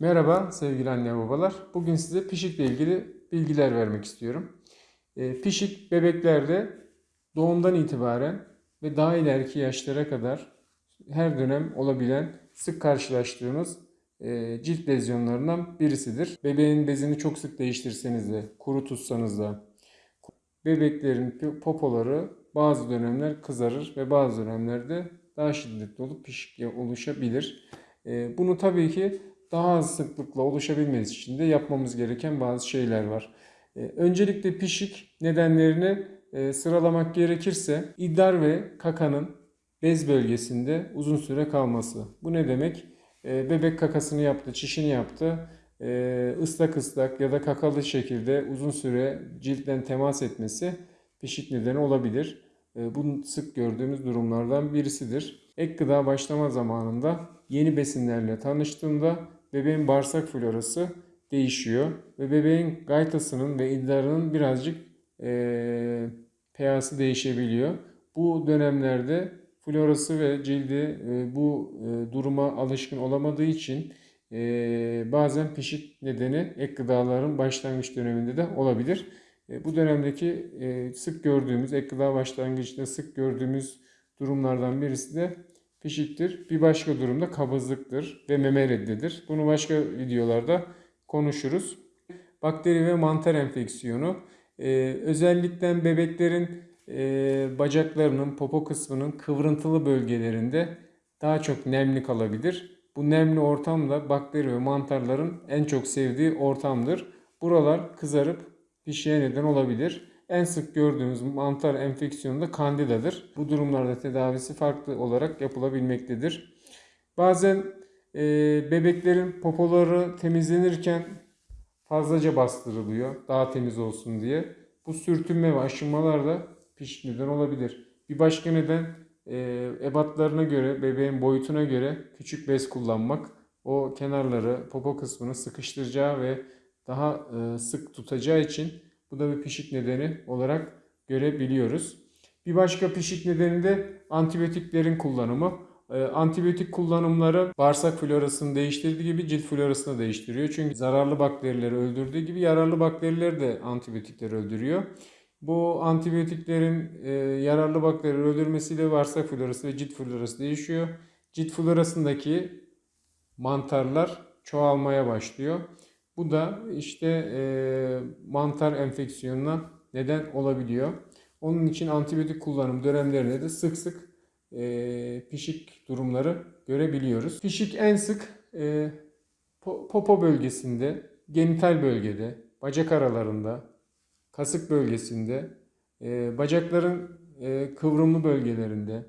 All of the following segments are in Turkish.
Merhaba sevgili anne babalar. Bugün size pişikle ilgili bilgiler vermek istiyorum. E, pişik bebeklerde doğumdan itibaren ve daha ileriki yaşlara kadar her dönem olabilen sık karşılaştığımız e, cilt lezyonlarından birisidir. Bebeğin bezini çok sık değiştirseniz de, kuru tutsanız da bebeklerin popoları bazı dönemler kızarır ve bazı dönemlerde daha şiddetli olup pişik oluşabilir. E, bunu tabii ki daha az sıklıkla oluşabilmesi için de yapmamız gereken bazı şeyler var. E, öncelikle pişik nedenlerini e, sıralamak gerekirse idrar ve kakanın bez bölgesinde uzun süre kalması. Bu ne demek? E, bebek kakasını yaptı, çişini yaptı. ıslak ıslak ya da kakalı şekilde uzun süre ciltten temas etmesi pişik nedeni olabilir. Bu sık gördüğümüz durumlardan birisidir. Ek gıda başlama zamanında yeni besinlerle tanıştığında bebeğin bağırsak florası değişiyor. Ve bebeğin gaytasının ve idrarının birazcık e, pH'si değişebiliyor. Bu dönemlerde florası ve cildi e, bu e, duruma alışkın olamadığı için e, bazen pişik nedeni ek gıdaların başlangıç döneminde de olabilir. E, bu dönemdeki e, sık gördüğümüz, ek gıda başlangıçta sık gördüğümüz durumlardan birisi de pişiktir. Bir başka durumda kabızlıktır ve meme reddidir. Bunu başka videolarda konuşuruz. Bakteri ve mantar enfeksiyonu ee, özellikle bebeklerin e, bacaklarının, popo kısmının kıvrıntılı bölgelerinde daha çok nemli kalabilir. Bu nemli ortam da bakteri ve mantarların en çok sevdiği ortamdır. Buralar kızarıp pişiğe neden olabilir. En sık gördüğümüz mantar enfeksiyonu da kandidadır. Bu durumlarda tedavisi farklı olarak yapılabilmektedir. Bazen e, bebeklerin popoları temizlenirken fazlaca bastırılıyor daha temiz olsun diye. Bu sürtünme ve aşınmalar da piş neden olabilir. Bir başka neden e, ebatlarına göre, bebeğin boyutuna göre küçük bez kullanmak. O kenarları, popo kısmını sıkıştıracağı ve daha e, sık tutacağı için bu da bir pişik nedeni olarak görebiliyoruz. Bir başka pişik nedeni de antibiyotiklerin kullanımı. Ee, antibiyotik kullanımları bağırsak florasını değiştirdiği gibi cilt florasını değiştiriyor. Çünkü zararlı bakterileri öldürdüğü gibi yararlı bakterileri de antibiyotikler öldürüyor. Bu antibiyotiklerin e, yararlı bakterileri öldürmesiyle bağırsak florası ve cilt florası değişiyor. Cilt florasındaki mantarlar çoğalmaya başlıyor. Bu da işte e, mantar enfeksiyonuna neden olabiliyor. Onun için antibiyotik kullanım dönemlerinde de sık sık e, pişik durumları görebiliyoruz. Pişik en sık e, popo bölgesinde, genital bölgede, bacak aralarında, kasık bölgesinde, e, bacakların e, kıvrımlı bölgelerinde,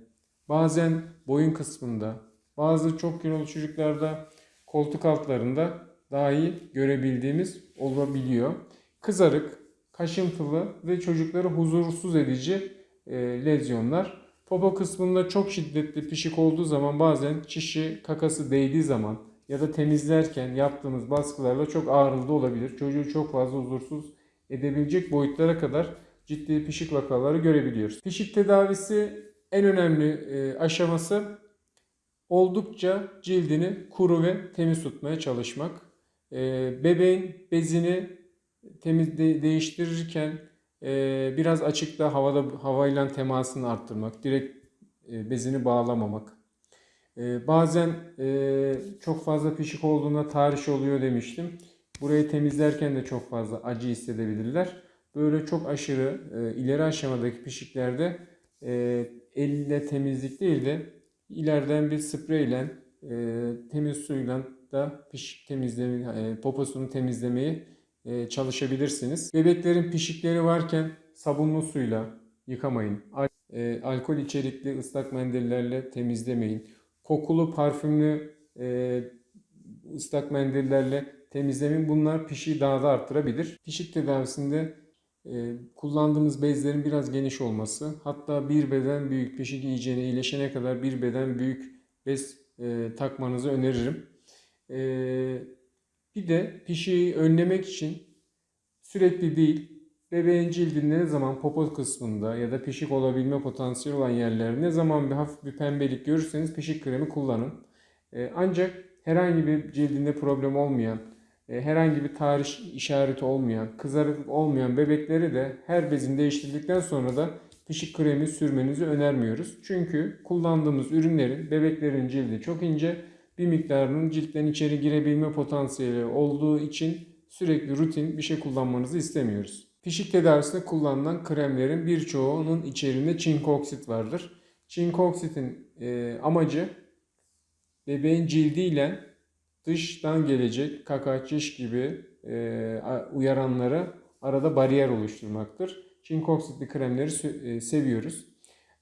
bazen boyun kısmında, bazı çok kilolu çocuklarda koltuk altlarında dahi görebildiğimiz olabiliyor. Kızarık, kaşıntılı ve çocukları huzursuz edici e, lezyonlar. Popo kısmında çok şiddetli pişik olduğu zaman bazen çişi kakası değdiği zaman ya da temizlerken yaptığımız baskılarla çok ağrılı olabilir. Çocuğu çok fazla huzursuz edebilecek boyutlara kadar ciddi pişik vakaları görebiliyoruz. Pişik tedavisi en önemli e, aşaması oldukça cildini kuru ve temiz tutmaya çalışmak. E, bebeğin bezini temiz de, değiştirirken e, biraz açıkta havada havayla temasını arttırmak, direkt e, bezini bağlamamak. E, bazen e, çok fazla pişik olduğunda tarih oluyor demiştim. Burayı temizlerken de çok fazla acı hissedebilirler. Böyle çok aşırı e, ileri aşamadaki pişiklerde e, elle temizlik değil de ileriden bir spreyle e, temiz suyla da pişik temizleme, e, poposunu temizlemeyi e, çalışabilirsiniz. Bebeklerin pişikleri varken sabunlu suyla yıkamayın. E, alkol içerikli ıslak mendillerle temizlemeyin. Kokulu parfümlü ıslak mendillerle temizlemeyin. Bunlar pişiği daha da arttırabilir. Pişik tedavisinde kullandığımız bezlerin biraz geniş olması, hatta bir beden büyük pişik iyicene iyileşene kadar bir beden büyük bez takmanızı öneririm. E, bir de pişiği önlemek için sürekli değil, bebeğin cildinde ne zaman popo kısmında ya da pişik olabilme potansiyeli olan yerler ne zaman bir hafif bir pembelik görürseniz pişik kremi kullanın. Ee, ancak herhangi bir cildinde problem olmayan, e, herhangi bir tarih işareti olmayan, kızarıklık olmayan bebekleri de her bezin değiştirdikten sonra da pişik kremi sürmenizi önermiyoruz. Çünkü kullandığımız ürünlerin bebeklerin cildi çok ince, bir miktarının ciltten içeri girebilme potansiyeli olduğu için sürekli rutin bir şey kullanmanızı istemiyoruz. Pişik tedavisinde kullanılan kremlerin birçoğunun içerisinde çinko oksit vardır. Çinko oksitin e, amacı bebeğin cildiyle dıştan gelecek kaka, çiş gibi e, uyaranlara arada bariyer oluşturmaktır. Çinko oksitli kremleri e, seviyoruz.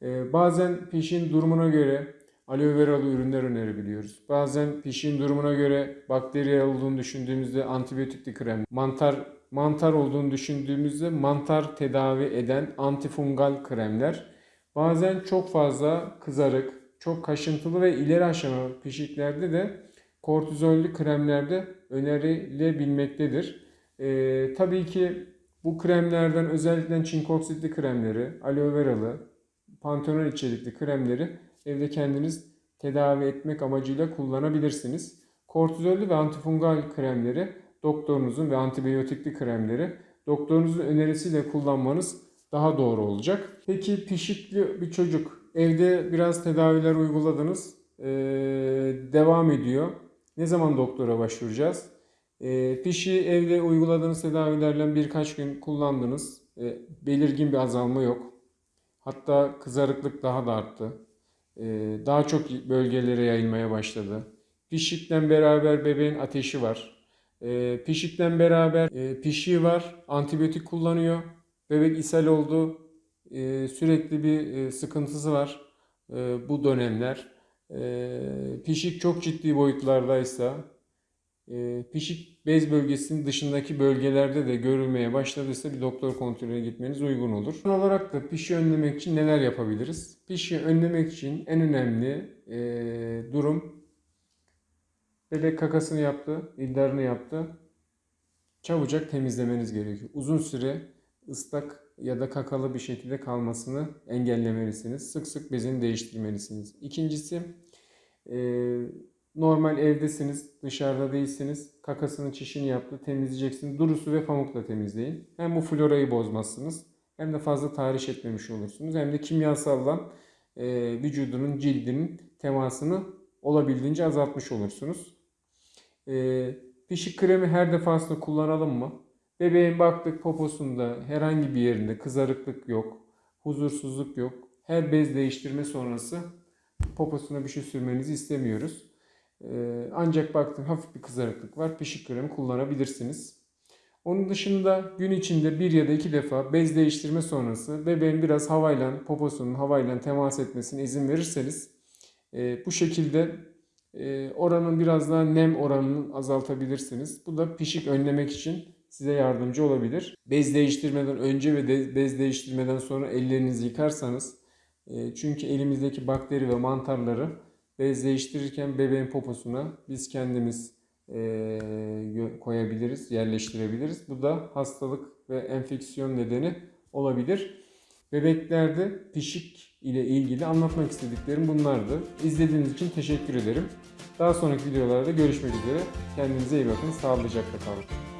E, bazen pişin durumuna göre aloe veralı ürünler önerebiliyoruz. Bazen pişin durumuna göre bakteri olduğunu düşündüğümüzde antibiyotikli krem, mantar mantar olduğunu düşündüğümüzde mantar tedavi eden antifungal kremler. Bazen çok fazla kızarık, çok kaşıntılı ve ileri aşama pişiklerde de kortizollü kremlerde önerilebilmektedir. Ee, tabii ki bu kremlerden özellikle çinkoksitli kremleri, aloe veralı, pantenol içerikli kremleri evde kendiniz tedavi etmek amacıyla kullanabilirsiniz. Kortizollü ve antifungal kremleri doktorunuzun ve antibiyotikli kremleri doktorunuzun önerisiyle kullanmanız daha doğru olacak. Peki pişikli bir çocuk evde biraz tedaviler uyguladınız. Ee, devam ediyor. Ne zaman doktora başvuracağız? Ee, pişi evde uyguladığınız tedavilerle birkaç gün kullandınız. Ee, belirgin bir azalma yok. Hatta kızarıklık daha da arttı. Ee, daha çok bölgelere yayılmaya başladı. Pişikle beraber bebeğin ateşi var. E, pişikten beraber e, pişiği var. Antibiyotik kullanıyor. Bebek ishal oldu. E, sürekli bir e, sıkıntısı var e, bu dönemler. Pişik çok ciddi boyutlardaysa pişik bez bölgesinin dışındaki bölgelerde de görülmeye başladıysa bir doktor kontrolüne gitmeniz uygun olur. Son olarak da pişi önlemek için neler yapabiliriz? Pişi önlemek için en önemli e, durum Bebek kakasını yaptı, iddarını yaptı. Çabucak temizlemeniz gerekiyor. Uzun süre ıslak ya da kakalı bir şekilde kalmasını engellemelisiniz. Sık sık bezini değiştirmelisiniz. İkincisi e, normal evdesiniz, dışarıda değilsiniz. Kakasını, çişini yaptı, temizleyeceksiniz. Duru su ve pamukla temizleyin. Hem bu florayı bozmazsınız hem de fazla tahriş etmemiş olursunuz. Hem de kimyasalla e, vücudunun, cildinin temasını olabildiğince azaltmış olursunuz. E, pişik kremi her defasında kullanalım mı? Bebeğin baktık poposunda herhangi bir yerinde kızarıklık yok, huzursuzluk yok. Her bez değiştirme sonrası poposuna bir şey sürmenizi istemiyoruz. Ee, ancak baktım hafif bir kızarıklık var. Pişik kremi kullanabilirsiniz. Onun dışında gün içinde bir ya da iki defa bez değiştirme sonrası bebeğin biraz havayla, poposunun havayla temas etmesine izin verirseniz e, bu şekilde e, oranın biraz daha nem oranını azaltabilirsiniz. Bu da pişik önlemek için size yardımcı olabilir. Bez değiştirmeden önce ve de, bez değiştirmeden sonra ellerinizi yıkarsanız e, çünkü elimizdeki bakteri ve mantarları bez değiştirirken bebeğin poposuna biz kendimiz e, koyabiliriz, yerleştirebiliriz. Bu da hastalık ve enfeksiyon nedeni olabilir. Bebeklerde pişik ile ilgili anlatmak istediklerim bunlardı. İzlediğiniz için teşekkür ederim. Daha sonraki videolarda görüşmek üzere. Kendinize iyi bakın. Sağlıcakla kalın.